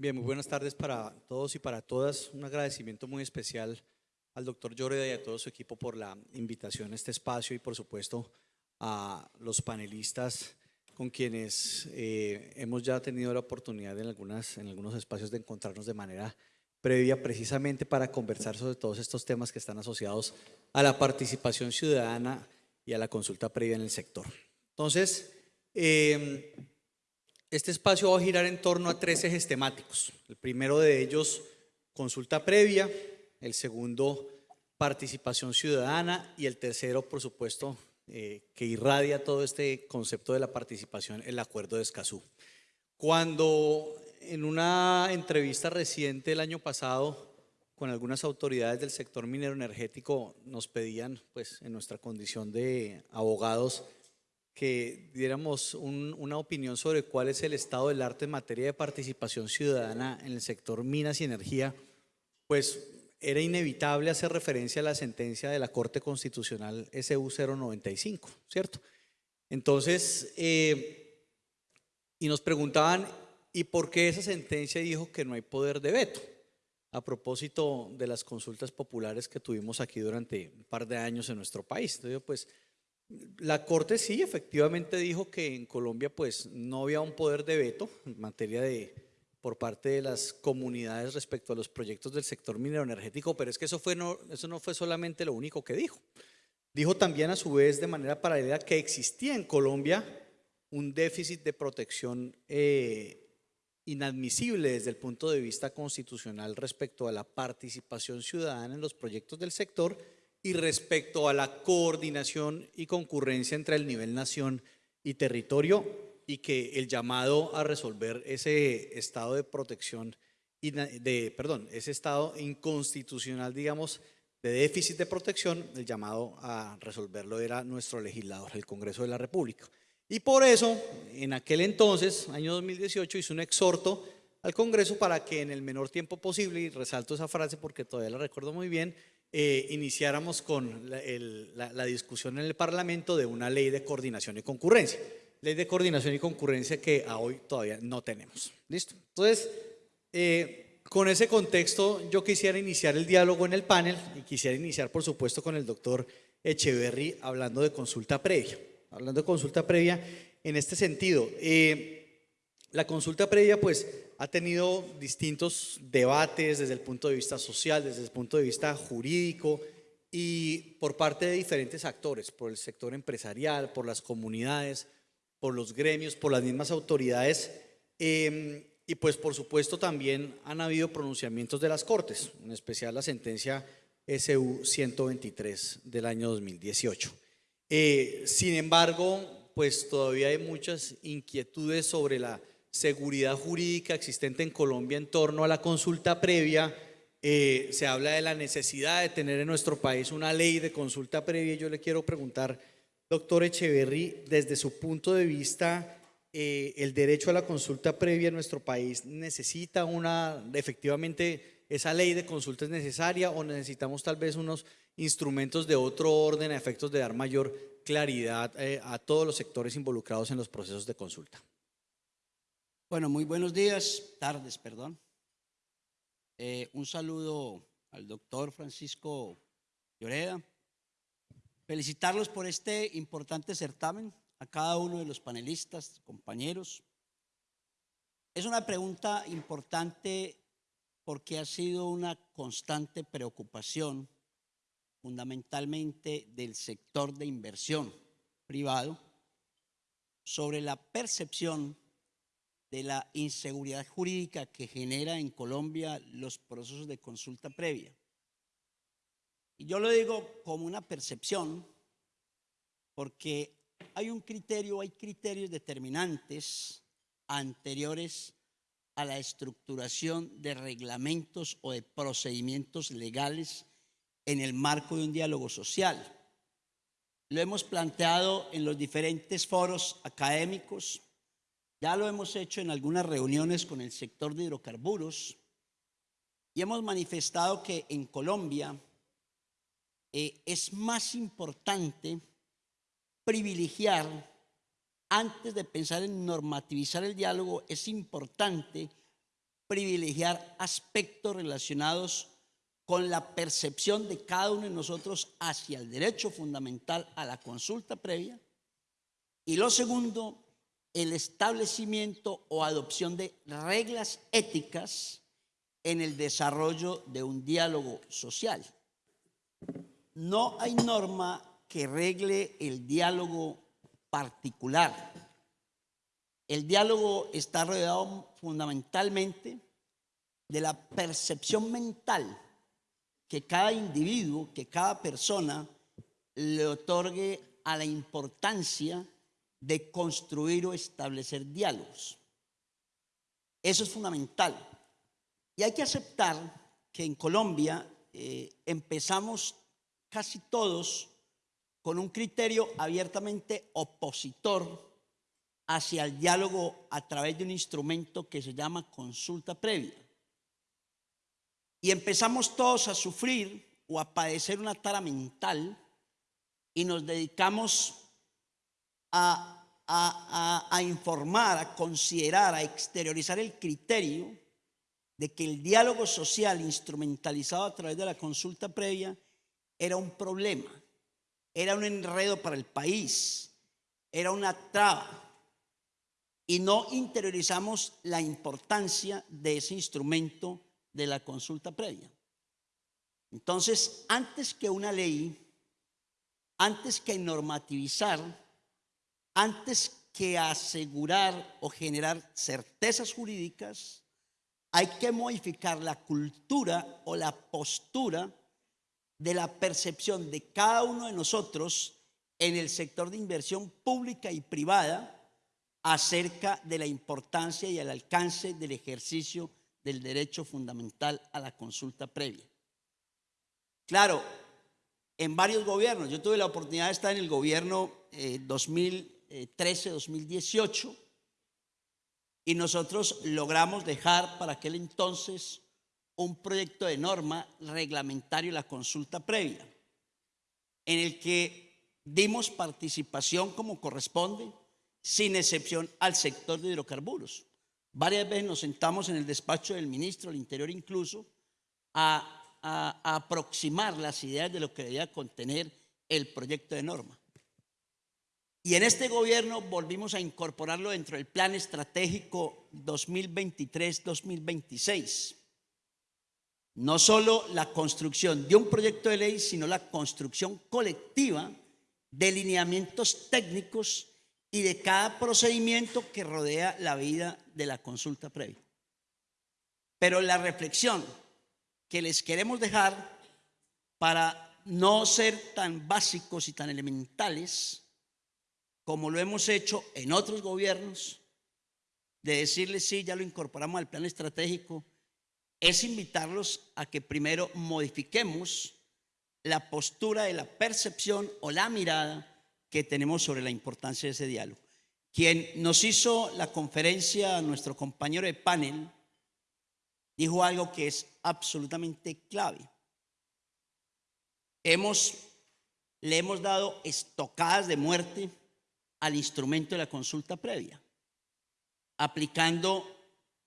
Bien, muy buenas tardes para todos y para todas. Un agradecimiento muy especial al doctor Lloreda y a todo su equipo por la invitación a este espacio y por supuesto a los panelistas con quienes eh, hemos ya tenido la oportunidad en, algunas, en algunos espacios de encontrarnos de manera previa precisamente para conversar sobre todos estos temas que están asociados a la participación ciudadana y a la consulta previa en el sector. Entonces, eh, este espacio va a girar en torno a tres ejes temáticos. El primero de ellos, consulta previa, el segundo, participación ciudadana y el tercero, por supuesto, eh, que irradia todo este concepto de la participación, el acuerdo de Escazú. Cuando en una entrevista reciente el año pasado con algunas autoridades del sector minero energético nos pedían, pues en nuestra condición de abogados, que diéramos una opinión sobre cuál es el estado del arte en materia de participación ciudadana en el sector minas y energía, pues era inevitable hacer referencia a la sentencia de la Corte Constitucional SU 095, ¿cierto? Entonces, eh, y nos preguntaban, ¿y por qué esa sentencia dijo que no hay poder de veto? A propósito de las consultas populares que tuvimos aquí durante un par de años en nuestro país. Entonces, pues, la Corte sí, efectivamente dijo que en Colombia pues no había un poder de veto en materia de por parte de las comunidades respecto a los proyectos del sector minero energético, pero es que eso, fue no, eso no fue solamente lo único que dijo. Dijo también a su vez de manera paralela que existía en Colombia un déficit de protección eh, inadmisible desde el punto de vista constitucional respecto a la participación ciudadana en los proyectos del sector y respecto a la coordinación y concurrencia entre el nivel nación y territorio y que el llamado a resolver ese estado de protección, de, perdón, ese estado inconstitucional, digamos, de déficit de protección, el llamado a resolverlo era nuestro legislador, el Congreso de la República. Y por eso, en aquel entonces, año 2018, hizo un exhorto al Congreso para que en el menor tiempo posible, y resalto esa frase porque todavía la recuerdo muy bien, eh, iniciáramos con la, discusión en el Parlamento de una ley de coordinación y concurrencia ley de coordinación y concurrencia que a hoy todavía no tenemos. ¿Listo? Entonces, eh, con ese contexto yo quisiera iniciar el diálogo en el panel y quisiera iniciar por supuesto con el doctor Echeverry hablando de consulta previa. Hablando de consulta previa en este sentido. Eh, la consulta previa pues ha tenido distintos debates desde el punto de vista social, desde el punto de vista jurídico y por parte de diferentes actores, por el sector empresarial, por las comunidades, por los gremios, por las mismas autoridades em, y pues por supuesto también han habido pronunciamientos de las Cortes, en especial la sentencia SU 123 del año 2018. Eh, sin embargo, pues todavía hay muchas inquietudes sobre la seguridad jurídica existente en Colombia en torno a la consulta previa. Eh, se habla de la necesidad de tener en nuestro país una ley de consulta previa. Yo le quiero preguntar Doctor Echeverry, desde su punto de vista, eh, el derecho a la consulta previa en nuestro país necesita una, efectivamente, esa ley de consulta es necesaria o necesitamos tal vez unos instrumentos de otro orden a efectos de dar mayor claridad eh, a todos los sectores involucrados en los procesos de consulta. Bueno, muy buenos días, tardes, perdón. Eh, un saludo al doctor Francisco Lloreda, Felicitarlos por este importante certamen, a cada uno de los panelistas, compañeros. Es una pregunta importante porque ha sido una constante preocupación, fundamentalmente del sector de inversión privado, sobre la percepción de la inseguridad jurídica que genera en Colombia los procesos de consulta previa. Y yo lo digo como una percepción, porque hay un criterio, hay criterios determinantes anteriores a la estructuración de reglamentos o de procedimientos legales en el marco de un diálogo social. Lo hemos planteado en los diferentes foros académicos, ya lo hemos hecho en algunas reuniones con el sector de hidrocarburos y hemos manifestado que en Colombia eh, es más importante privilegiar, antes de pensar en normativizar el diálogo, es importante privilegiar aspectos relacionados con la percepción de cada uno de nosotros hacia el derecho fundamental a la consulta previa. Y lo segundo, el establecimiento o adopción de reglas éticas en el desarrollo de un diálogo social. No hay norma que regle el diálogo particular. El diálogo está rodeado fundamentalmente de la percepción mental que cada individuo, que cada persona le otorgue a la importancia de construir o establecer diálogos. Eso es fundamental. Y hay que aceptar que en Colombia eh, empezamos casi todos con un criterio abiertamente opositor hacia el diálogo a través de un instrumento que se llama consulta previa. Y empezamos todos a sufrir o a padecer una tara mental y nos dedicamos a, a, informar, a considerar, a exteriorizar el criterio de que el diálogo social instrumentalizado a través de la consulta previa era un problema, era un enredo para el país, era una traba. Y no interiorizamos la importancia de ese instrumento de la consulta previa. Entonces, antes que una ley, antes que normativizar, antes que asegurar o generar certezas jurídicas, hay que modificar la cultura o la postura de la percepción de cada uno de nosotros en el sector de inversión pública y privada acerca de la importancia y el alcance del ejercicio del derecho fundamental a la consulta previa. Claro, en varios gobiernos, yo tuve la oportunidad de estar en el gobierno 2013-2018 eh, y nosotros logramos dejar para aquel entonces un proyecto de norma reglamentario la consulta previa, en el que dimos participación como corresponde, sin excepción al sector de hidrocarburos. Varias veces nos sentamos en el despacho del ministro del Interior incluso a, aproximar las ideas de lo que debía contener el proyecto de norma. Y en este gobierno volvimos a incorporarlo dentro del plan estratégico 2023-2026. No solo la construcción de un proyecto de ley, sino la construcción colectiva de lineamientos técnicos y de cada procedimiento que rodea la vida de la consulta previa. Pero la reflexión que les queremos dejar para no ser tan básicos y tan elementales como lo hemos hecho en otros gobiernos, de decirles sí, ya lo incorporamos al plan estratégico, es invitarlos a que primero modifiquemos la postura de la percepción o la mirada que tenemos sobre la importancia de ese diálogo. Quien nos hizo la conferencia, nuestro compañero de panel, dijo algo que es absolutamente clave. Hemos, le hemos dado estocadas de muerte al instrumento de la consulta previa, aplicando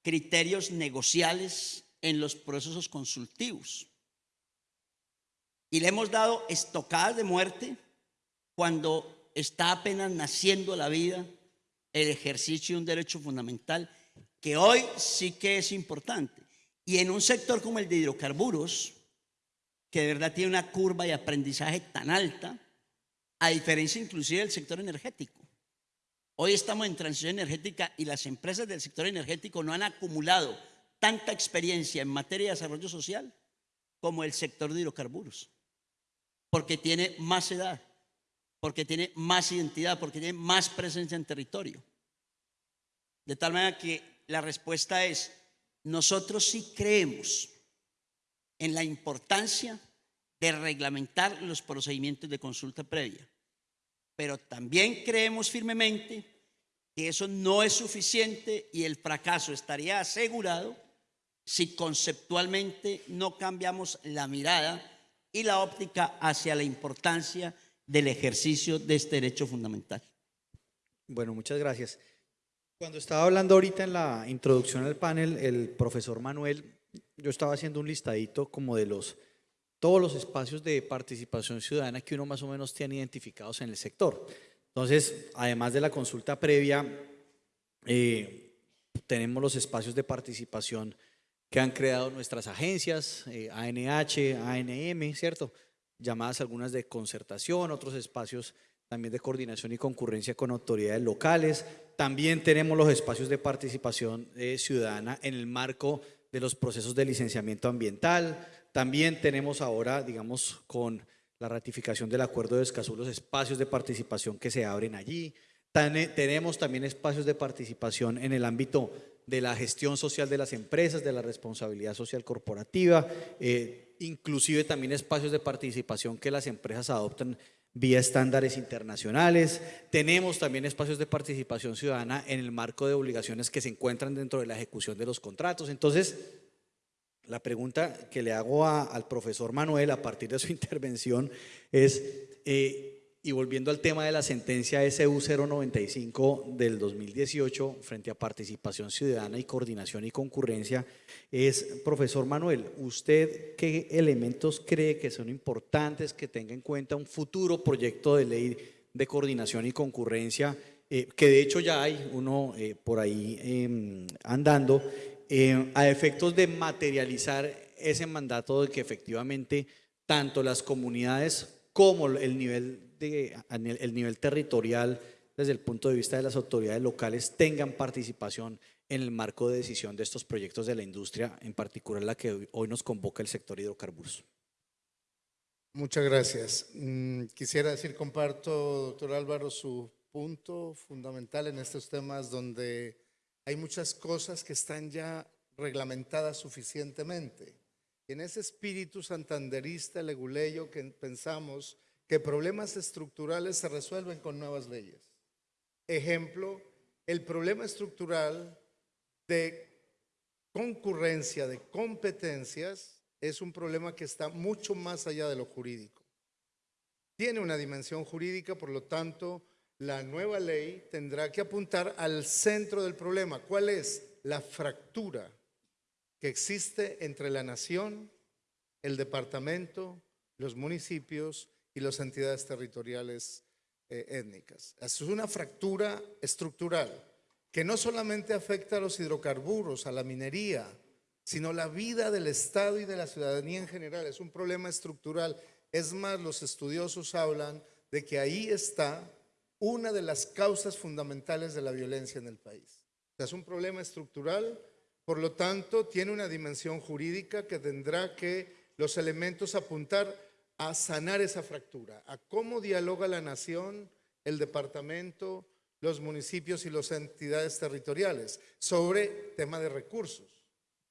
criterios negociales en los procesos consultivos. Y le hemos dado estocadas de muerte cuando está apenas naciendo la vida, el ejercicio de un derecho fundamental que hoy sí que es importante. Y en un sector como el de hidrocarburos, que de verdad tiene una curva de aprendizaje tan alta, a diferencia inclusive del sector energético. Hoy estamos en transición energética y las empresas del sector energético no han acumulado tanta experiencia en materia de desarrollo social como el sector de hidrocarburos, porque tiene más edad, porque tiene más identidad, porque tiene más presencia en territorio. De tal manera que la respuesta es, nosotros sí creemos en la importancia de reglamentar los procedimientos de consulta previa, pero también creemos firmemente que eso no es suficiente y el fracaso estaría asegurado si conceptualmente no cambiamos la mirada y la óptica hacia la importancia del ejercicio de este derecho fundamental. Bueno, muchas gracias. Cuando estaba hablando ahorita en la introducción al panel, el profesor Manuel, yo estaba haciendo un listadito como de los todos los espacios de participación ciudadana que uno más o menos tiene identificados en el sector. Entonces, además de la consulta previa, eh, tenemos los espacios de participación que han creado nuestras agencias, ANH, eh, ANM, ¿cierto? Llamadas algunas de concertación, otros espacios también de coordinación y concurrencia con autoridades locales. También tenemos los espacios de participación eh, ciudadana en el marco de los procesos de licenciamiento ambiental. También tenemos ahora, digamos, con la ratificación del acuerdo de Escazú, los espacios de participación que se abren allí. tenemos también espacios de participación en el ámbito de la gestión social de las empresas, de la responsabilidad social corporativa, eh, inclusive también espacios de participación que las empresas adoptan vía estándares internacionales. Tenemos también espacios de participación ciudadana en el marco de obligaciones que se encuentran dentro de la ejecución de los contratos. Entonces, la pregunta que le hago al profesor Manuel a partir de su intervención es, eh, y volviendo al tema de la sentencia SU 095 del 2018 frente a participación ciudadana y coordinación y concurrencia, es, profesor Manuel, ¿usted qué elementos cree que son importantes que tenga en cuenta un futuro proyecto de ley de coordinación y concurrencia, eh, que de hecho ya hay uno eh, por ahí em, andando, eh, a efectos de materializar ese mandato de que efectivamente tanto las comunidades como el nivel el nivel territorial, desde el punto de vista de las autoridades locales, tengan participación en el marco de decisión de estos proyectos de la industria, en particular la que hoy nos convoca el sector hidrocarburos. Muchas gracias. Mm, quisiera decir, comparto, doctor Álvaro, su punto fundamental en estos temas donde hay muchas cosas que están ya reglamentadas suficientemente. en ese espíritu santanderista, leguleyo, que pensamos que problemas estructurales se resuelven con nuevas leyes. Ejemplo, el problema estructural de concurrencia, de competencias, es un problema que está mucho más allá de lo jurídico. Tiene una dimensión jurídica, por lo tanto, la nueva ley tendrá que apuntar al centro del problema. ¿Cuál es? La fractura que existe entre la nación, el departamento, los municipios y las entidades territoriales eh, étnicas. Es una fractura estructural que no solamente afecta a los hidrocarburos, a la minería, sino la vida del Estado y de la ciudadanía en general. Es un problema estructural. Es más, los estudiosos hablan de que ahí está una de las causas fundamentales de la violencia en el país. es un problema estructural, por lo tanto, tiene una dimensión jurídica que tendrá que los elementos apuntar a sanar esa fractura, a cómo dialoga la nación, el departamento, los municipios y las entidades territoriales sobre tema de recursos.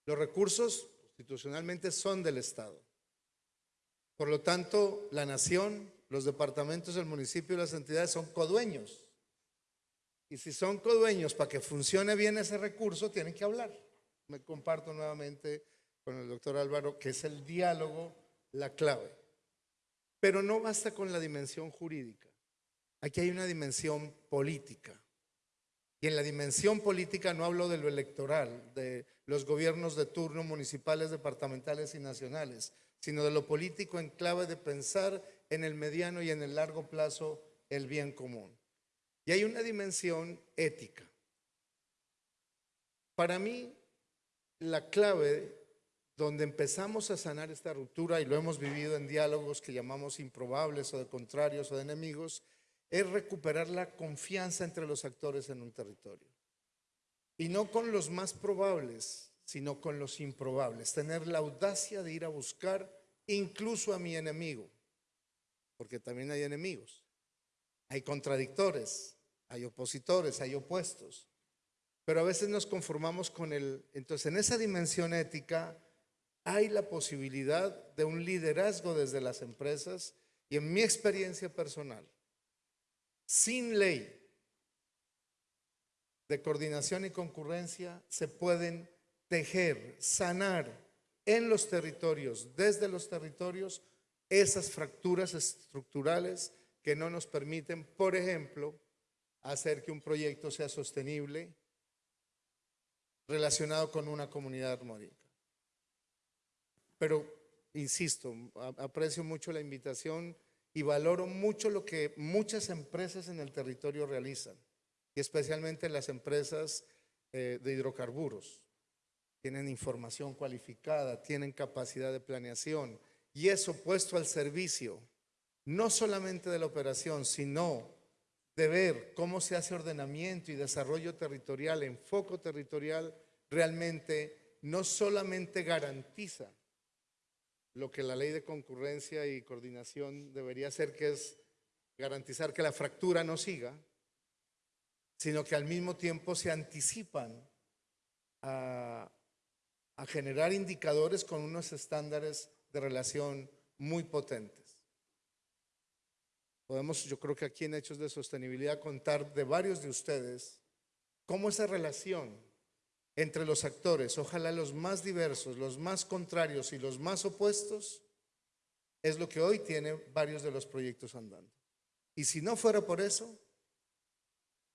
Los recursos constitucionalmente son del Estado. Por lo tanto, la nación, los departamentos, el municipio y las entidades son codueños. Y si son codueños, para que funcione bien ese recurso, tienen que hablar. Me comparto nuevamente con el doctor Álvaro que es el diálogo la clave. Pero no basta con la dimensión jurídica. Aquí hay una dimensión política. Y en la dimensión política no hablo de lo electoral, de los gobiernos de turno municipales, departamentales y nacionales, sino de lo político en clave de pensar en el mediano y en el largo plazo el bien común. Y hay una dimensión ética. Para mí, la clave donde empezamos a sanar esta ruptura, y lo hemos vivido en diálogos que llamamos improbables o de contrarios o de enemigos, es recuperar la confianza entre los actores en un territorio. Y no con los más probables, sino con los improbables. Tener la audacia de ir a buscar incluso a mi enemigo, porque también hay enemigos. Hay contradictores, hay opositores, hay opuestos. Pero a veces nos conformamos con el... Entonces, en esa dimensión ética, hay la posibilidad de un liderazgo desde las empresas y en mi experiencia personal, sin ley de coordinación y concurrencia, se pueden tejer, sanar en los territorios, desde los territorios, esas fracturas estructurales que no nos permiten, por ejemplo, hacer que un proyecto sea sostenible, relacionado con una comunidad armónica. Pero, insisto, aprecio mucho la invitación y valoro mucho lo que muchas empresas en el territorio realizan, y especialmente las empresas eh, de hidrocarburos. Tienen información cualificada, tienen capacidad de planeación, y eso puesto al servicio, no solamente de la operación, sino de ver cómo se hace ordenamiento y desarrollo territorial, enfoque territorial, realmente no solamente garantiza lo que la ley de concurrencia y coordinación debería hacer, que es garantizar que la fractura no siga, sino que al mismo tiempo se anticipan a, a generar indicadores con unos estándares de relación muy potentes. Podemos, yo creo que aquí en Hechos de Sostenibilidad, contar de varios de ustedes cómo esa relación entre los actores, ojalá los más diversos, los más contrarios y los más opuestos, es lo que hoy tiene varios de los proyectos andando. Y si no fuera por eso,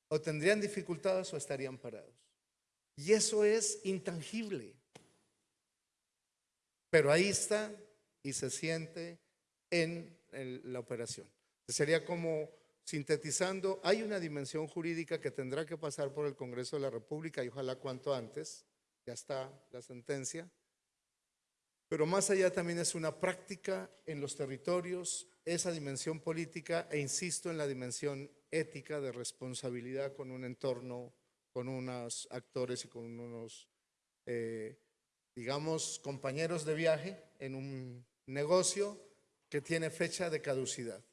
o tendrían dificultades o estarían parados. Y eso es intangible. Pero ahí está y se siente en la operación. Sería como sintetizando, hay una dimensión jurídica que tendrá que pasar por el Congreso de la República y ojalá cuanto antes, ya está la sentencia, pero más allá también es una práctica en los territorios, esa dimensión política e insisto en la dimensión ética de responsabilidad con un entorno, con unos actores y con unos, eh, digamos, compañeros de viaje en un negocio que tiene fecha de caducidad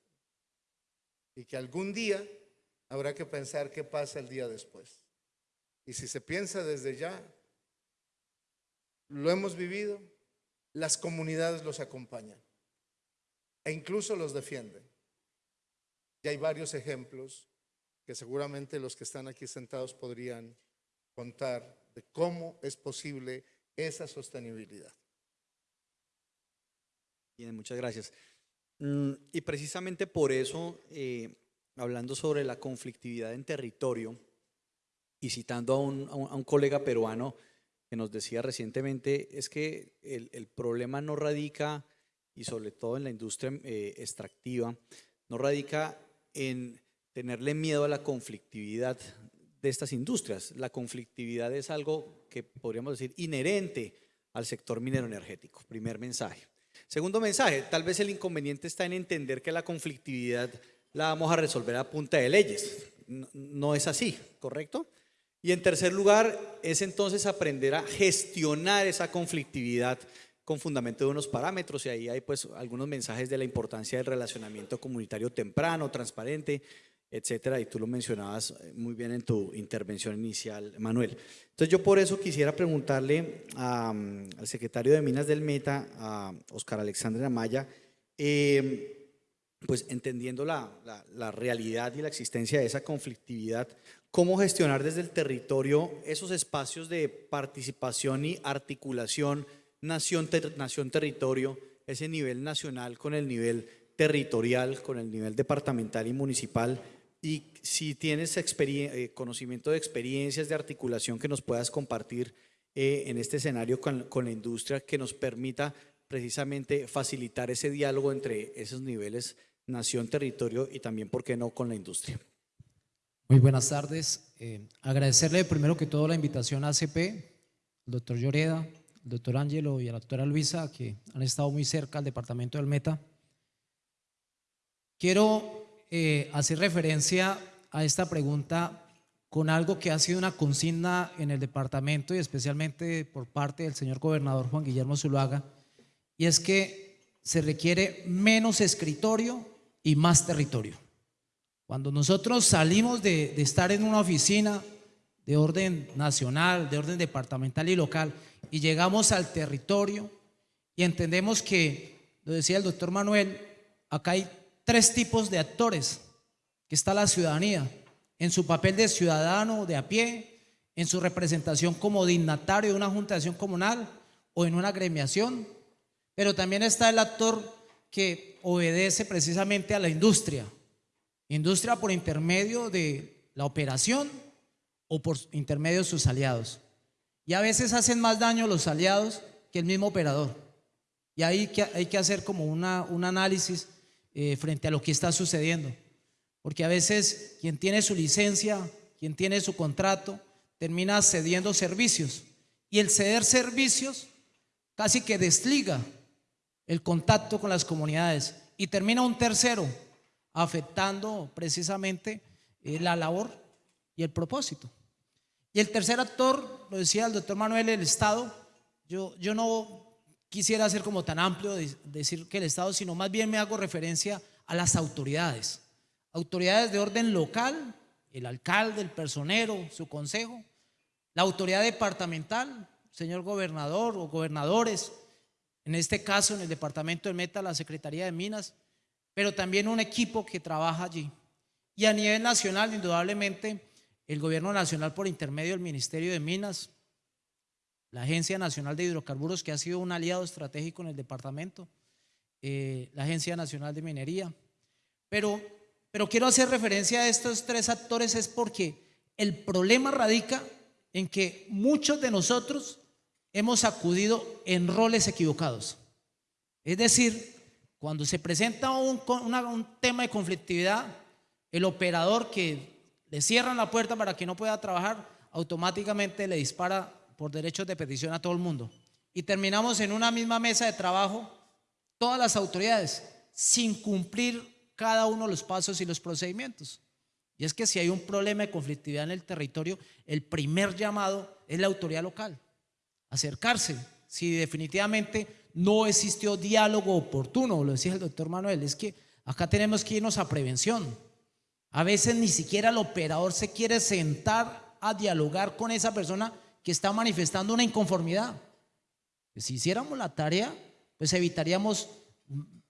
y que algún día habrá que pensar qué pasa el día después. Y si se piensa desde ya, lo hemos vivido, las comunidades los acompañan e incluso los defienden. Y hay varios ejemplos que seguramente los que están aquí sentados podrían contar de cómo es posible esa sostenibilidad. Bien, muchas gracias. Mm, Y precisamente por eso, eh, hablando sobre la conflictividad en territorio y citando a un, colega peruano que nos decía recientemente, es que el, el problema no radica, y sobre todo en la industria eh, extractiva, no radica en tenerle miedo a la conflictividad de estas industrias. La conflictividad es algo que podríamos decir inherente al sector minero energético. Primer mensaje. Segundo mensaje, tal vez el inconveniente está en entender que la conflictividad la vamos a resolver a punta de leyes. No, es así, ¿correcto? Y en tercer lugar, es entonces aprender a gestionar esa conflictividad con fundamento de unos parámetros y ahí hay pues algunos mensajes de la importancia del relacionamiento comunitario temprano, transparente, etcétera, y tú lo mencionabas eh, muy bien en tu intervención inicial, Manuel. Entonces yo por eso quisiera preguntarle a, al secretario de Minas del Meta, a Oscar Alexandre Amaya, eh, pues entendiendo la, la- la realidad y la existencia de esa conflictividad, cómo gestionar desde el territorio esos espacios de participación y articulación nación, ter- nación territorio, ese nivel nacional con el nivel territorial, con el nivel departamental y municipal, y si tienes eh, conocimiento de experiencias de articulación que nos puedas compartir eh, en este escenario con, con la industria que nos permita precisamente facilitar ese diálogo entre esos niveles nación, territorio y también, ¿por qué no?, con la industria. Muy buenas tardes. Eh, agradecerle primero que todo la invitación a ACP, al doctor Lloreda, al doctor Ángelo y a la doctora Luisa, que han estado muy cerca al departamento del Meta. Quiero eh, hacer referencia a esta pregunta con algo que ha sido una consigna en el departamento y especialmente por parte del señor gobernador Juan Guillermo Zuluaga, y es que se requiere menos escritorio y más territorio. Cuando nosotros salimos de, estar en una oficina de orden nacional, de orden departamental y local, y llegamos al territorio y entendemos que, lo decía el doctor Manuel, acá hay tres tipos de actores, que está la ciudadanía, en su papel de ciudadano de a pie, en su representación como dignatario de una junta de acción comunal o en una gremiación, pero también está el actor que obedece precisamente a la industria, Industria por intermedio de la operación o por intermedio de sus aliados. Y a veces hacen más daño los aliados que el mismo operador. Y ahí hay que hacer como una, un análisis eh, frente a lo que está sucediendo. Porque a veces quien tiene su licencia, quien tiene su contrato, termina cediendo servicios. Y el ceder servicios casi que desliga el contacto con las comunidades. Y termina un tercero afectando precisamente eh, la labor y el propósito. Y el tercer actor, lo decía el doctor Manuel, el Estado. Yo, yo no quisiera ser como tan amplio de decir que el Estado, sino más bien me hago referencia a las autoridades. Autoridades de orden local, el alcalde, el personero, su consejo, la autoridad departamental, señor gobernador o gobernadores, en este caso en el departamento de Meta, la Secretaría de Minas, pero también un equipo que trabaja allí. Y a nivel nacional, indudablemente, el gobierno nacional por intermedio del Ministerio de Minas, la Agencia Nacional de Hidrocarburos, que ha sido un aliado estratégico en el departamento, eh, la Agencia Nacional de Minería. Pero, pero quiero hacer referencia a estos tres actores es porque el problema radica en que muchos de nosotros hemos acudido en roles equivocados. Es decir, cuando se presenta un, un tema de conflictividad, el operador que le cierran la puerta para que no pueda trabajar, automáticamente le dispara por derechos de petición a todo el mundo. Y terminamos en una misma mesa de trabajo, todas las autoridades, sin cumplir cada uno los pasos y los procedimientos. Y es que si hay un problema de conflictividad en el territorio, el primer llamado es la autoridad local. Acercarse. Si definitivamente no existió diálogo oportuno, lo decía el doctor Manuel, es que acá tenemos que irnos a prevención. A veces ni siquiera el operador se quiere sentar a dialogar con esa persona que está manifestando una inconformidad. Si hiciéramos la tarea, pues evitaríamos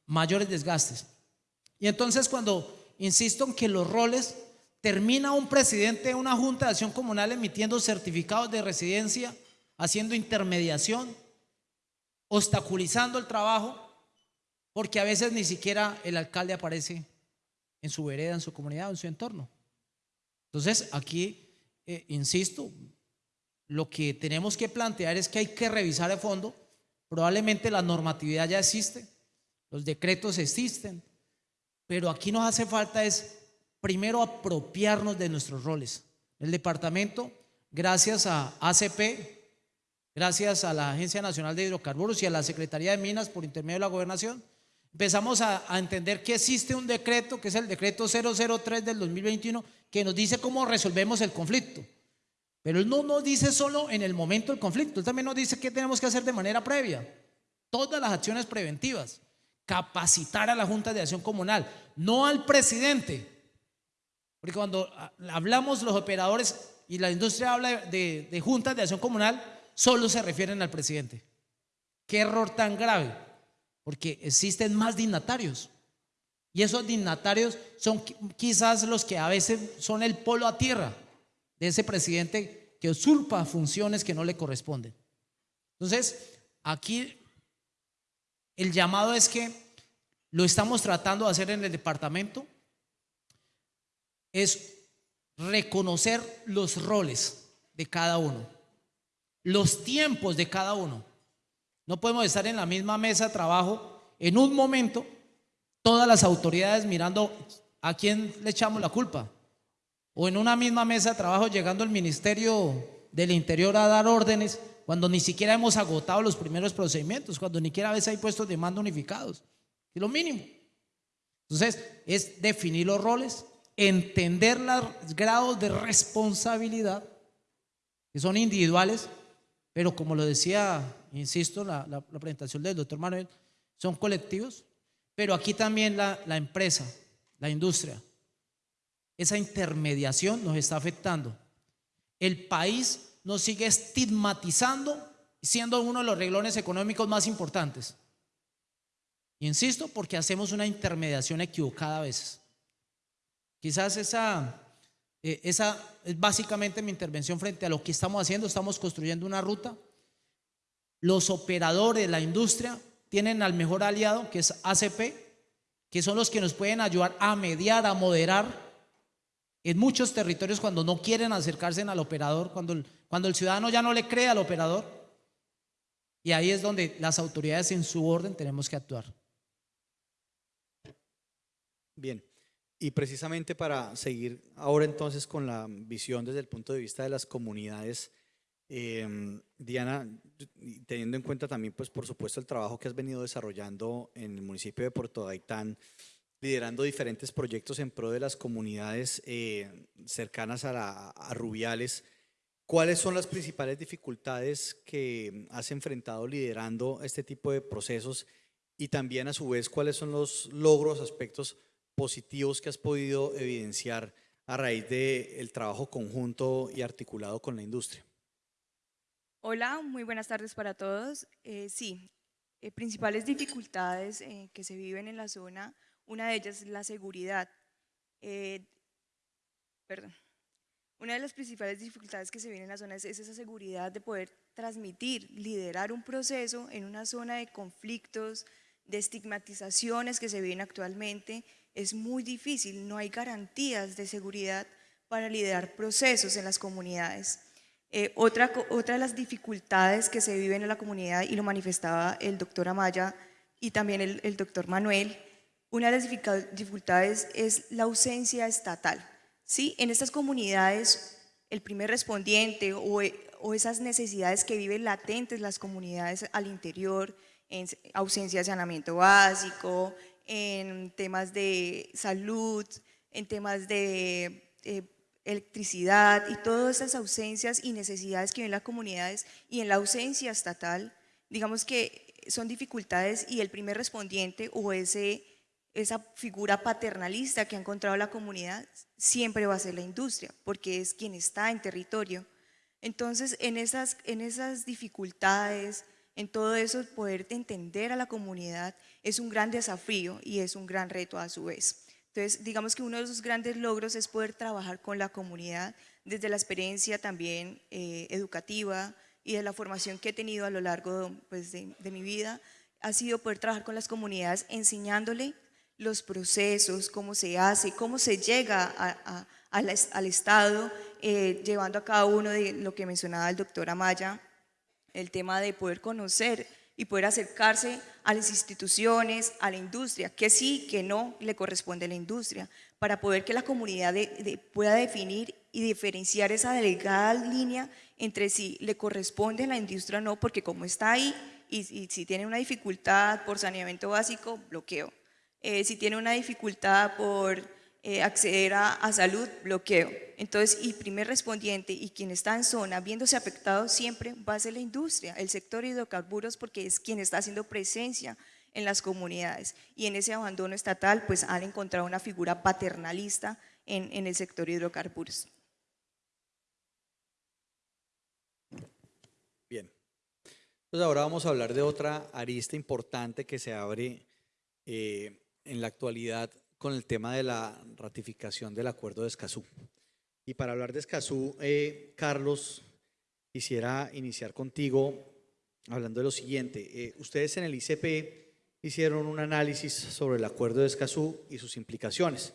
mayores desgastes. Y entonces cuando insisto en que los roles, termina un presidente de una junta de acción comunal emitiendo certificados de residencia, haciendo intermediación, obstaculizando el trabajo, porque a veces ni siquiera el alcalde aparece en su vereda, en su comunidad, en su entorno. Entonces, aquí, eh, insisto, lo que tenemos que plantear es que hay que revisar a fondo. Probablemente la normatividad ya existe, los decretos existen, pero aquí nos hace falta es primero apropiarnos de nuestros roles. El departamento, gracias a ACP, gracias a la Agencia Nacional de Hidrocarburos y a la Secretaría de Minas por intermedio de la gobernación, empezamos a, entender que existe un decreto, que es el decreto 003 del 2021, que nos dice cómo resolvemos el conflicto. Pero él no nos dice solo en el momento del conflicto, él también nos dice qué tenemos que hacer de manera previa. Todas las acciones preventivas. Capacitar a la Junta de Acción Comunal, no al presidente. Porque cuando hablamos los operadores y la industria habla de, de juntas de acción comunal, solo se refieren al presidente. Qué error tan grave porque existen más dignatarios. Y esos dignatarios son quizás los que a veces son el polo a tierra de ese presidente que usurpa funciones que no le corresponden. Entonces, aquí el llamado es que lo estamos tratando de hacer en el departamento, es reconocer los roles de cada uno, los tiempos de cada uno. No podemos estar en la misma mesa de trabajo en un momento, todas las autoridades mirando a quién le echamos la culpa. O en una misma mesa de trabajo llegando el Ministerio del Interior a dar órdenes cuando ni siquiera hemos agotado los primeros procedimientos, cuando ni siquiera a veces hay puestos de mando unificados. Es lo mínimo. Entonces, es definir los roles, entender los grados de responsabilidad, que son individuales, pero como lo decía insisto, la, la, presentación del doctor Manuel, son colectivos, pero aquí también la, la empresa, la industria, esa intermediación nos está afectando. El país nos sigue estigmatizando siendo uno de los reglones económicos más importantes. Insisto, porque hacemos una intermediación equivocada a veces. Quizás esa, eh, esa es básicamente mi intervención frente a lo que estamos haciendo. Estamos construyendo una ruta los operadores, la industria, tienen al mejor aliado, que es ACP, que son los que nos pueden ayudar a mediar, a moderar en muchos territorios cuando no quieren acercarse al operador, cuando el, cuando el ciudadano ya no le cree al operador. Y ahí es donde las autoridades en su orden tenemos que actuar. Bien, y precisamente para seguir ahora entonces con la visión desde el punto de vista de las comunidades, eh, Diana, teniendo en cuenta también, pues por supuesto, el trabajo que has venido desarrollando en el municipio de Puerto Gaitán, liderando diferentes proyectos en pro de las comunidades eh, cercanas a, la- a Rubiales, ¿cuáles son las principales dificultades que has enfrentado liderando este tipo de procesos? Y también a su vez, ¿cuáles son los logros, aspectos positivos que has podido evidenciar a raíz del trabajo conjunto y articulado con la industria? Hola, muy buenas tardes para todos. Eh, sí, eh, principales dificultades eh, que se viven en la zona, una de ellas es la seguridad. Eh, perdón. Una de las principales dificultades que se viven en la zona es, es esa seguridad de poder transmitir, liderar un proceso en una zona de conflictos, de estigmatizaciones que se viven actualmente. Es muy difícil, no hay garantías de seguridad para liderar procesos en las comunidades. Eh, otra, otra de las dificultades que se viven en la comunidad, y lo manifestaba el doctor Amaya y también el, el doctor Manuel, una de las dificultades es la ausencia estatal. ¿sí? En estas comunidades, el primer respondiente o, e- esas necesidades que viven latentes las comunidades al interior, en ausencia de saneamiento básico, en temas de salud, en temas de eh, electricidad y todas esas ausencias y necesidades que viven las comunidades y en la ausencia estatal, digamos que son dificultades y el primer respondiente o ese, esa figura paternalista que ha encontrado la comunidad siempre va a ser la industria, porque es quien está en territorio. Entonces, en esas, en esas dificultades, en todo eso, poder entender a la comunidad es un gran desafío y es un gran reto a su vez. Entonces, digamos que uno de los grandes logros es poder trabajar con la comunidad desde la experiencia también eh, educativa y de la formación que he tenido a lo largo pues, de, de mi vida, ha sido poder trabajar con las comunidades enseñándole los procesos, cómo se hace, cómo se llega al es- al Estado, eh, llevando a cada uno de lo que mencionaba el doctor Amaya, el tema de poder conocer y poder acercarse a las instituciones, a la industria, que sí, que no le corresponde a la industria, para poder que la comunidad pueda definir y diferenciar esa delgada línea entre si le corresponde a la industria o no, porque como está ahí y si tiene una dificultad por saneamiento básico, bloqueo. Eh, si tiene una dificultad por eh, acceder a, a salud, bloqueo. Entonces, y primer respondiente y quien está en zona viéndose afectado siempre va a ser la industria, el sector hidrocarburos, porque es quien está haciendo presencia en las comunidades. Y en ese abandono estatal, pues han encontrado una figura paternalista en, en el sector hidrocarburos. Bien. Entonces ahora vamos a hablar de otra arista importante que se abre eh, en la actualidad con el tema de la ratificación del acuerdo de Escazú. Y para hablar de Escazú, eh, Carlos, quisiera iniciar contigo hablando de lo siguiente. Eh, ustedes en el ICP hicieron un análisis sobre el acuerdo de Escazú y sus implicaciones,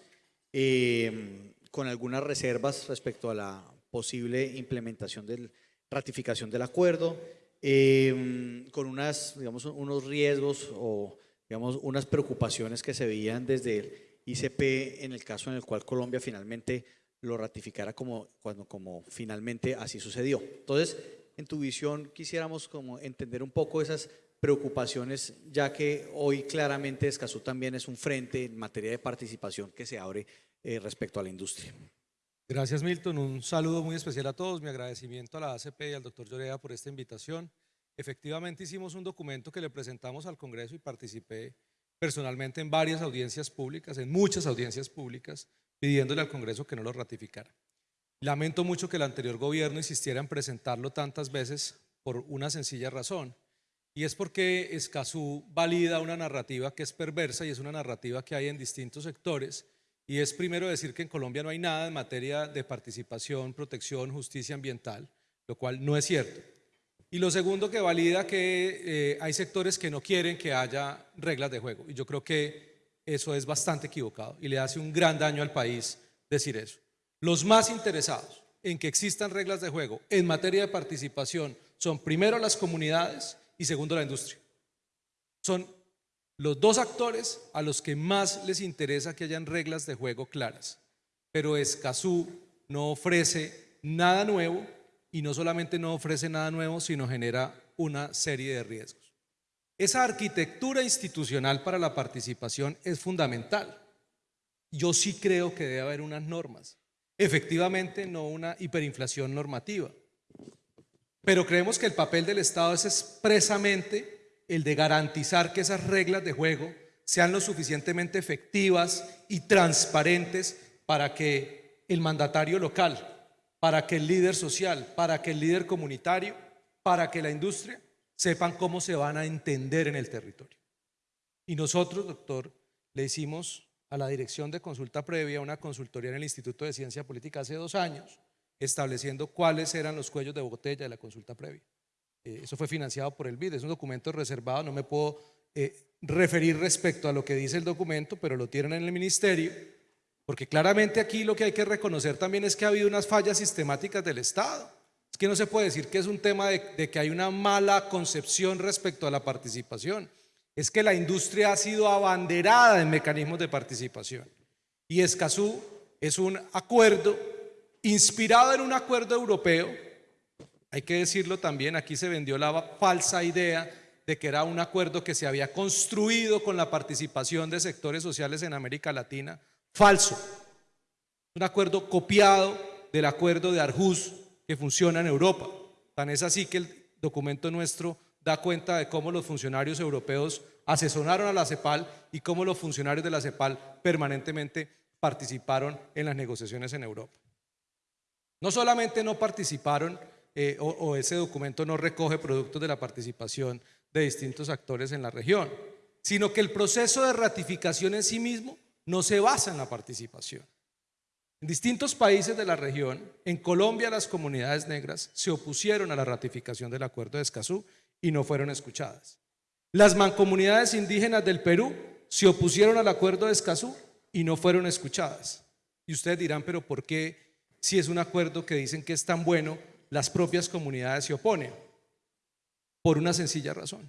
eh, con algunas reservas respecto a la posible implementación del ratificación del acuerdo, eh, con unas, digamos, unos riesgos o digamos, unas preocupaciones que se veían desde el ICP en el caso en el cual Colombia finalmente lo ratificara como, cuando, como finalmente así sucedió. Entonces, en tu visión quisiéramos como entender un poco esas preocupaciones, ya que hoy claramente Escazú también es un frente en materia de participación que se abre eh, respecto a la industria. Gracias, Milton. Un saludo muy especial a todos. Mi agradecimiento a la ACP y al doctor Llorea por esta invitación. Efectivamente, hicimos un documento que le presentamos al Congreso y participé personalmente en varias audiencias públicas, en muchas audiencias públicas, pidiéndole al Congreso que no lo ratificara. Lamento mucho que el anterior gobierno insistiera en presentarlo tantas veces por una sencilla razón, y es porque Escazú valida una narrativa que es perversa y es una narrativa que hay en distintos sectores, y es primero decir que en Colombia no hay nada en materia de participación, protección, justicia ambiental, lo cual no es cierto. Y lo segundo que valida que eh, hay sectores que no quieren que haya reglas de juego. Y yo creo que eso es bastante equivocado y le hace un gran daño al país decir eso. Los más interesados en que existan reglas de juego en materia de participación son primero las comunidades y segundo la industria. Son los dos actores a los que más les interesa que hayan reglas de juego claras. Pero Escazú no ofrece nada nuevo y no solamente no ofrece nada nuevo, sino genera una serie de riesgos. Esa arquitectura institucional para la participación es fundamental. Yo sí creo que debe haber unas normas. Efectivamente, no una hiperinflación normativa. Pero creemos que el papel del Estado es expresamente el de garantizar que esas reglas de juego sean lo suficientemente efectivas y transparentes para que el mandatario local, para que el líder social, para que el líder comunitario, para que la industria sepan cómo se van a entender en el territorio. Y nosotros, doctor, le hicimos a la Dirección de Consulta Previa una consultoría en el Instituto de Ciencia Política hace dos años, estableciendo cuáles eran los cuellos de botella de la consulta previa. Eh, eso fue financiado por el BID, es un documento reservado, no me puedo eh, referir respecto a lo que dice el documento, pero lo tienen en el ministerio porque claramente aquí lo que hay que reconocer también es que ha habido unas fallas sistemáticas del Estado. Es que no se puede decir que es un tema de, que hay una mala concepción respecto a la participación. Es que la industria ha sido abanderada en mecanismos de participación. Y Escazú es un acuerdo inspirado en un acuerdo europeo. Hay que decirlo también, aquí se vendió la falsa idea de que era un acuerdo que se había construido con la participación de sectores sociales en América Latina. Falso. Un acuerdo copiado del acuerdo de Arhus que funciona en Europa. Tan es así que el documento nuestro da cuenta de cómo los funcionarios europeos asesoraron a la CEPAL y cómo los funcionarios de la CEPAL permanentemente participaron en las negociaciones en Europa. No solamente no participaron eh, o, o ese documento no recoge productos de la participación de distintos actores en la región, sino que el proceso de ratificación en sí mismo no se basa en la participación. En distintos países de la región, en Colombia las comunidades negras se opusieron a la ratificación del Acuerdo de Escazú y no fueron escuchadas. Las mancomunidades indígenas del Perú se opusieron al Acuerdo de Escazú y no fueron escuchadas. Y ustedes dirán, pero ¿por qué si es un acuerdo que dicen que es tan bueno, las propias comunidades se oponen? Por una sencilla razón.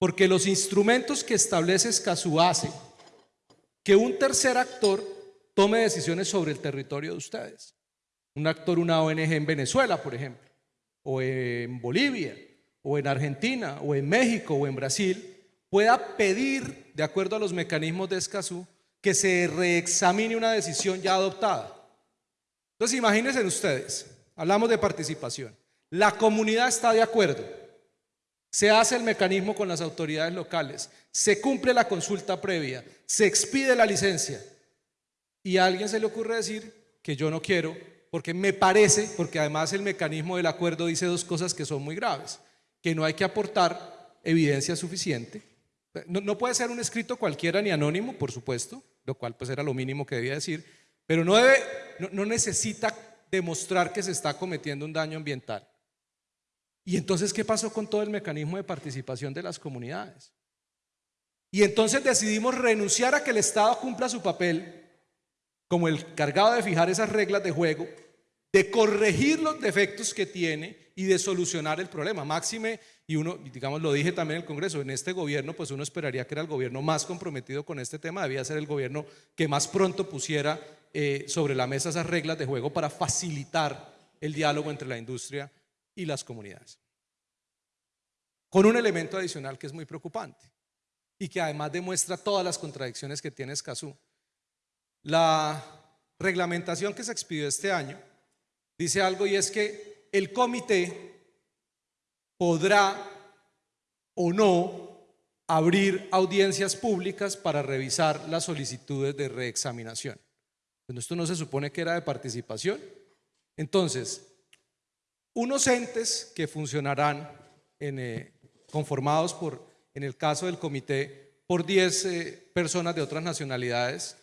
Porque los instrumentos que establece Escazú hace que un tercer actor tome decisiones sobre el territorio de ustedes. Un actor, una ONG en Venezuela, por ejemplo, o en Bolivia, o en Argentina, o en México, o en Brasil, pueda pedir, de acuerdo a los mecanismos de Escazú, que se reexamine una decisión ya adoptada. Entonces, imagínense ustedes, hablamos de participación. La comunidad está de acuerdo. Se hace el mecanismo con las autoridades locales, se cumple la consulta previa, se expide la licencia y a alguien se le ocurre decir que yo no quiero porque me parece, porque además el mecanismo del acuerdo dice dos cosas que son muy graves, que no hay que aportar evidencia suficiente. No, puede ser un escrito cualquiera ni anónimo, por supuesto, lo cual pues era lo mínimo que debía decir, pero no, debe, no necesita demostrar que se está cometiendo un daño ambiental. Y entonces, ¿qué pasó con todo el mecanismo de participación de las comunidades? Y entonces decidimos renunciar a que el Estado cumpla su papel como el cargado de fijar esas reglas de juego, de corregir los defectos que tiene y de solucionar el problema. Máxime, y uno, digamos, lo dije también en el Congreso, en este gobierno, pues uno esperaría que era el gobierno más comprometido con este tema, debía ser el gobierno que más pronto pusiera eh, sobre la mesa esas reglas de juego para facilitar el diálogo entre la industria y las comunidades. Con un elemento adicional que es muy preocupante y que además demuestra todas las contradicciones que tiene Escazú. La reglamentación que se expidió este año dice algo y es que el comité podrá o no abrir audiencias públicas para revisar las solicitudes de reexaminación. Bueno, esto no se supone que era de participación. Entonces, unos entes que funcionarán eh, conformados por en el caso del comité, por 10 eh, personas de otras nacionalidades.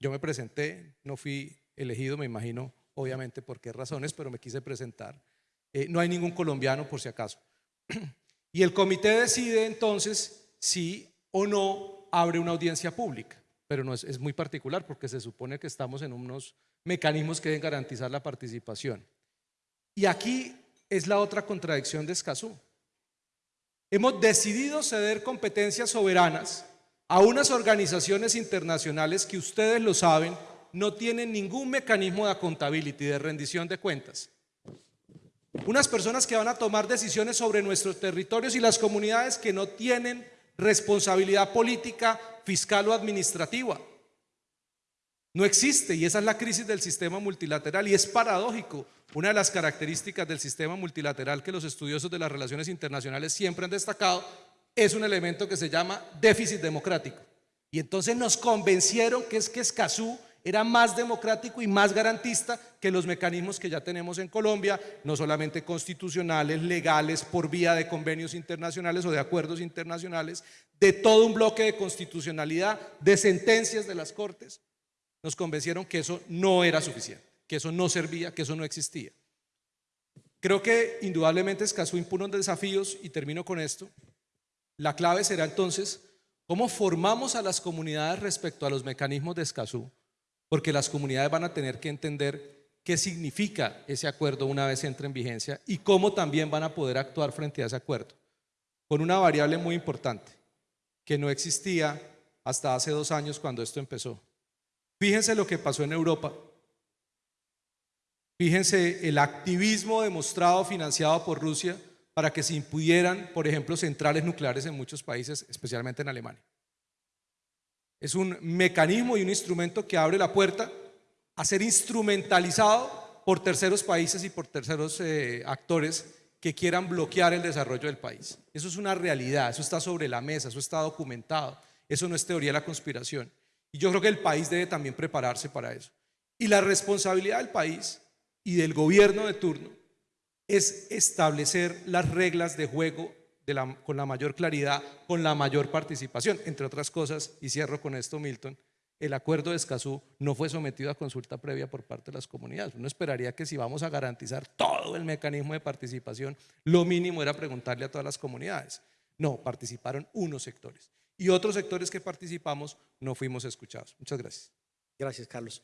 Yo me presenté, no fui elegido, me imagino, obviamente por qué razones, pero me quise presentar. Eh, no hay ningún colombiano, por si acaso. Y el comité decide entonces si o no abre una audiencia pública, pero no es, es muy particular porque se supone que estamos en unos mecanismos que deben garantizar la participación. Y aquí es la otra contradicción de Escazú. Hemos decidido ceder competencias soberanas a unas organizaciones internacionales que ustedes lo saben, no tienen ningún mecanismo de accountability, de rendición de cuentas. Unas personas que van a tomar decisiones sobre nuestros territorios y las comunidades que no tienen responsabilidad política, fiscal o administrativa. No existe y esa es la crisis del sistema multilateral y es paradójico. Una de las características del sistema multilateral que los estudiosos de las relaciones internacionales siempre han destacado es un elemento que se llama déficit democrático. Y entonces nos convencieron que es que Escazú era más democrático y más garantista que los mecanismos que ya tenemos en Colombia, no solamente constitucionales, legales, por vía de convenios internacionales o de acuerdos internacionales, de todo un bloque de constitucionalidad, de sentencias de las Cortes, nos convencieron que eso no era suficiente, que eso no servía, que eso no existía. Creo que indudablemente Escazú impone desafíos y termino con esto. La clave será entonces cómo formamos a las comunidades respecto a los mecanismos de Escazú, porque las comunidades van a tener que entender qué significa ese acuerdo una vez entre en vigencia y cómo también van a poder actuar frente a ese acuerdo. Con una variable muy importante, que no existía hasta hace dos años cuando esto empezó. Fíjense lo que pasó en Europa. Fíjense el activismo demostrado, financiado por Rusia, para que se impudieran, por ejemplo, centrales nucleares en muchos países, especialmente en Alemania. Es un mecanismo y un instrumento que abre la puerta a ser instrumentalizado por terceros países y por terceros eh, actores que quieran bloquear el desarrollo del país. Eso es una realidad, eso está sobre la mesa, eso está documentado, eso no es teoría de la conspiración. Y yo creo que el país debe también prepararse para eso. Y la responsabilidad del país y del gobierno de turno es establecer las reglas de juego con la mayor claridad, con la mayor participación. Entre otras cosas, y cierro con esto, Milton, el acuerdo de Escazú no fue sometido a consulta previa por parte de las comunidades. Uno esperaría que si vamos a garantizar todo el mecanismo de participación, lo mínimo era preguntarle a todas las comunidades. No, participaron unos sectores. Y otros sectores que participamos no fuimos escuchados. Muchas gracias. Gracias, Carlos.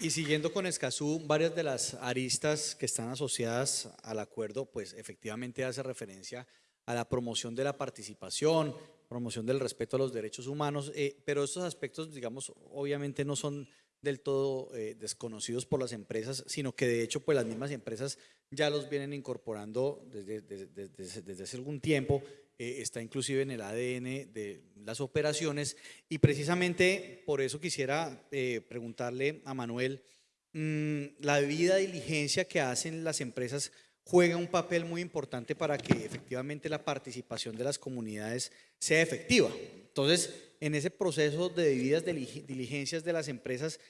Y siguiendo con Escazú, varias de las aristas que están asociadas al acuerdo, pues efectivamente hace referencia a la promoción de la participación, promoción del respeto a los derechos humanos, eh, pero estos aspectos, digamos, obviamente no son del todo eh, desconocidos por las empresas, sino que de hecho pues las mismas empresas ya los vienen incorporando desde, desde hace algún tiempo eh, está inclusive en el ADN de las operaciones y precisamente por eso quisiera eh, preguntarle a Manuel, mm, la debida diligencia que hacen las empresas juega un papel muy importante para que efectivamente la participación de las comunidades sea efectiva. Entonces, en ese proceso de debidas diligencias de las empresas,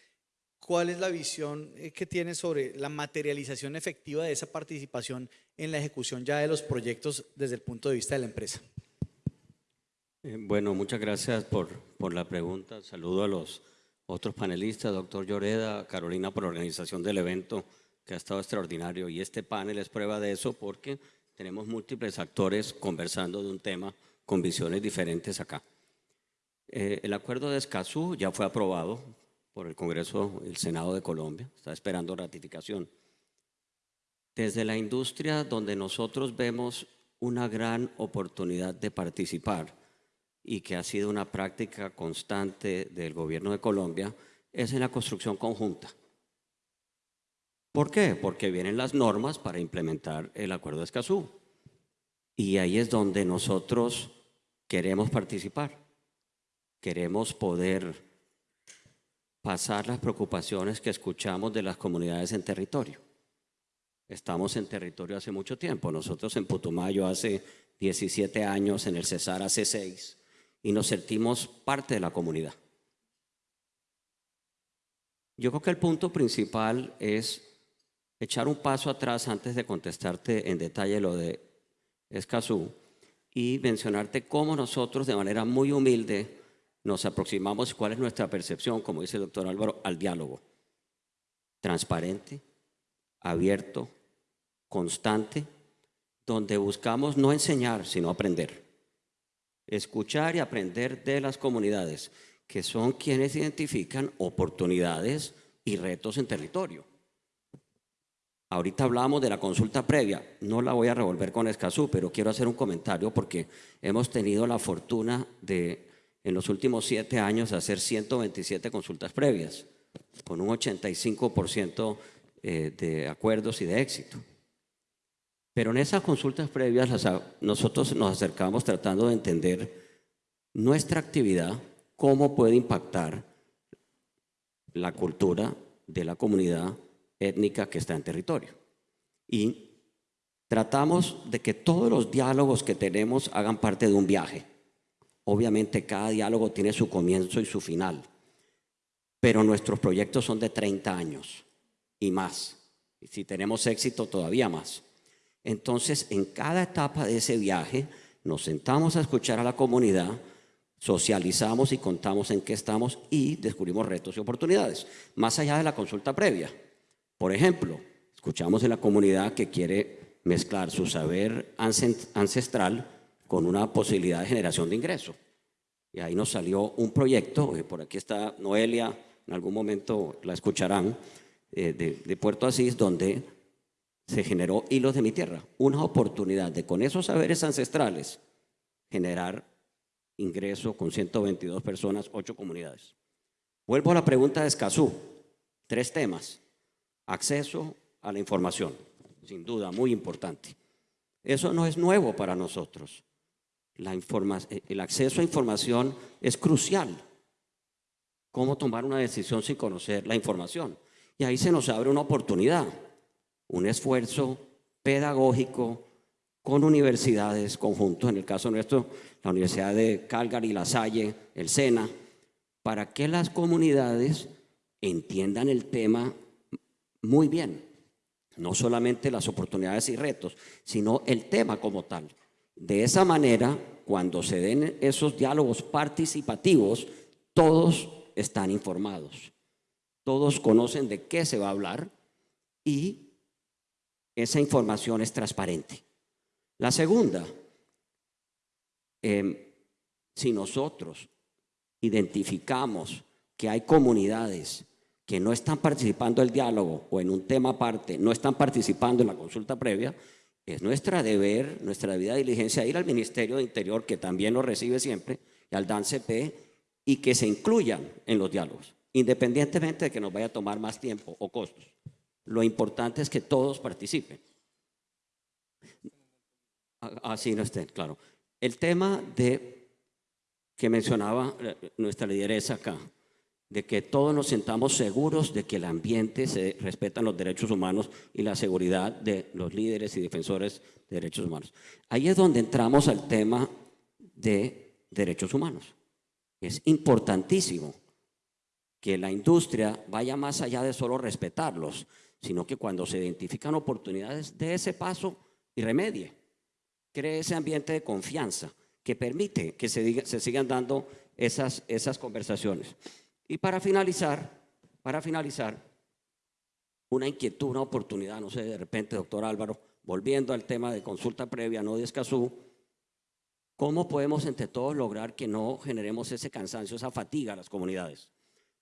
¿Cuál es la visión eh, que tiene sobre la materialización efectiva de esa participación en la ejecución ya de los proyectos desde el punto de vista de la empresa? Eh, bueno, muchas gracias por, por la pregunta. Saludo a los otros panelistas, doctor Lloreda, Carolina por la organización del evento, que ha estado extraordinario. Y este panel es prueba de eso porque tenemos múltiples actores conversando de un tema con visiones diferentes acá. Eh, el acuerdo de Escazú ya fue aprobado por el Congreso el Senado de Colombia, está esperando ratificación. Desde la industria donde nosotros vemos una gran oportunidad de participar y que ha sido una práctica constante del gobierno de Colombia, es en la construcción conjunta. ¿Por qué? Porque vienen las normas para implementar el Acuerdo de Escazú. Y ahí es donde nosotros queremos participar. Queremos poder pasar las preocupaciones que escuchamos de las comunidades en territorio. Estamos en territorio hace mucho tiempo. Nosotros en Putumayo hace 17 años, en el Cesar hace 6, y nos sentimos parte de la comunidad. Yo creo que el punto principal es echar un paso atrás antes de contestarte en detalle lo de Escazú y mencionarte cómo nosotros de manera muy humilde nos aproximamos, cuál es nuestra percepción, como dice el doctor Álvaro, al diálogo. Transparente, abierto, constante, donde buscamos no enseñar, sino aprender. escuchar y aprender de las comunidades, que son quienes identifican oportunidades y retos en territorio. Ahorita hablamos de la consulta previa, no la voy a revolver con Escazú, pero quiero hacer un comentario porque hemos tenido la fortuna de, en los últimos siete años, hacer 127 consultas previas, con un 85% eh, de acuerdos y de éxito. Pero en esas consultas previas nosotros nos acercamos tratando de entender nuestra actividad, cómo puede impactar la cultura de la comunidad étnica que está en territorio. Y tratamos de que todos los diálogos que tenemos hagan parte de un viaje. Obviamente cada diálogo tiene su comienzo y su final, pero nuestros proyectos son de 30 años y más. Y si tenemos éxito, todavía más. Entonces, en cada etapa de ese viaje, nos sentamos a escuchar a la comunidad, socializamos y contamos en qué estamos y descubrimos retos y oportunidades, más allá de la consulta previa. Por ejemplo, escuchamos en la comunidad que quiere mezclar su saber ancestral con una posibilidad de generación de ingreso. Y ahí nos salió un proyecto, eh, por aquí está Noelia, en algún momento la escucharán, eh, de, de Puerto Asís, donde se generó Hilos de mi Tierra, una oportunidad de con esos saberes ancestrales generar ingreso con 122 personas, ocho comunidades. Vuelvo a la pregunta de Escazú, tres temas. Acceso a la información, sin duda, muy importante. Eso no es nuevo para nosotros. La el acceso a información es crucial. ¿Cómo tomar una decisión sin conocer la información? Y ahí se nos abre una oportunidad un esfuerzo pedagógico con universidades conjuntos, en el caso nuestro, la Universidad de Calgary, La Salle, el SENA, para que las comunidades entiendan el tema muy bien, no solamente las oportunidades y retos, sino el tema como tal. De esa manera, cuando se den esos diálogos participativos, todos están informados, todos conocen de qué se va a hablar y esa información es transparente. La segunda, em, si nosotros identificamos que hay comunidades que no están participando del diálogo o en un tema aparte, no están participando en la consulta previa, es nuestra deber, nuestra vida diligencia ir al Ministerio de Interior, que también lo recibe siempre, y al DANCP, y que se incluyan en los diálogos, independientemente de que nos vaya a tomar más tiempo o costos. Lo importante es que todos participen. Así no estén, claro. El tema de que mencionaba eh, nuestra lideresa acá, de que todos nos sentamos seguros de que el ambiente se respetan los derechos humanos y la seguridad de los líderes y defensores de derechos humanos. Ahí es donde entramos al tema de derechos humanos. Es importantísimo que la industria vaya más allá de solo respetarlos, sino que cuando se identifican oportunidades, de ese paso y remedie. Cree ese ambiente de confianza que permite que se, sigan dando esas conversaciones. Y para finalizar, para finalizar, una inquietud, una oportunidad, no sé, de repente, doctor Álvaro, volviendo al tema de consulta previa, no de Escazú, ¿cómo podemos entre todos lograr que no generemos ese cansancio, esa fatiga a las comunidades?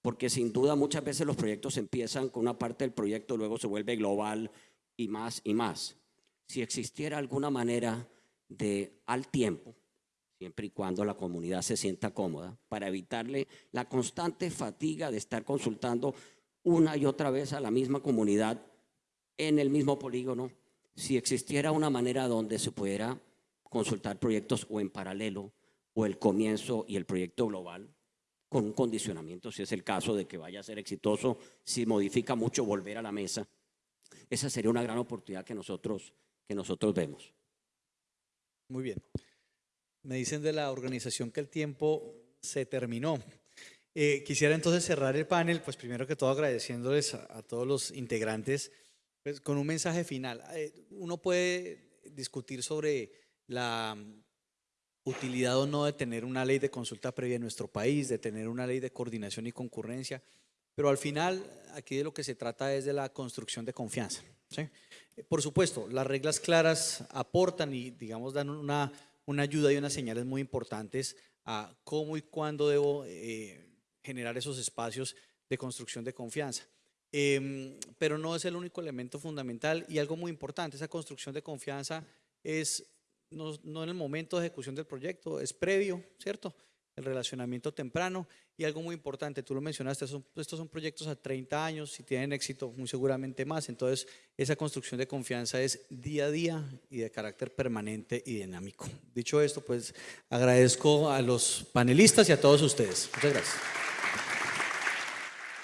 porque sin duda muchas veces los proyectos empiezan con una parte del proyecto, luego se vuelve global y más y más. Si existiera alguna manera de al tiempo, siempre y cuando la comunidad se sienta cómoda, para evitarle la constante fatiga de estar consultando una y otra vez a la misma comunidad en el mismo polígono, si existiera una manera donde se pudiera consultar proyectos o en paralelo, o el comienzo y el proyecto global, con un condicionamiento, si es el caso de que vaya a ser exitoso, si modifica mucho, volver a la mesa. Esa sería una gran oportunidad que nosotros, que nosotros vemos. Muy bien. Me dicen de la organización que el tiempo se terminó. Eh, quisiera entonces cerrar el panel, pues primero que todo agradeciéndoles a, todos los integrantes, pues con un mensaje final. Eh, uno puede discutir sobre la utilidad o no de tener una ley de consulta previa en nuestro país, de tener una ley de coordinación y concurrencia, pero al final aquí de lo que se trata es de la construcción de confianza. Por supuesto, las reglas claras aportan y digamos dan una una ayuda y unas señales muy importantes a cómo y cuándo debo eh, generar esos espacios de construcción de confianza. Em, pero no es el único elemento fundamental y algo muy importante, esa construcción de confianza es no, no en el momento de ejecución del proyecto, es previo, ¿cierto? El relacionamiento temprano y algo muy importante, tú lo mencionaste, estos son proyectos a 30 años, si tienen éxito, muy seguramente más, entonces esa construcción de confianza es día a día y de carácter permanente y dinámico. Dicho esto, pues agradezco a los panelistas y a todos ustedes. Muchas gracias.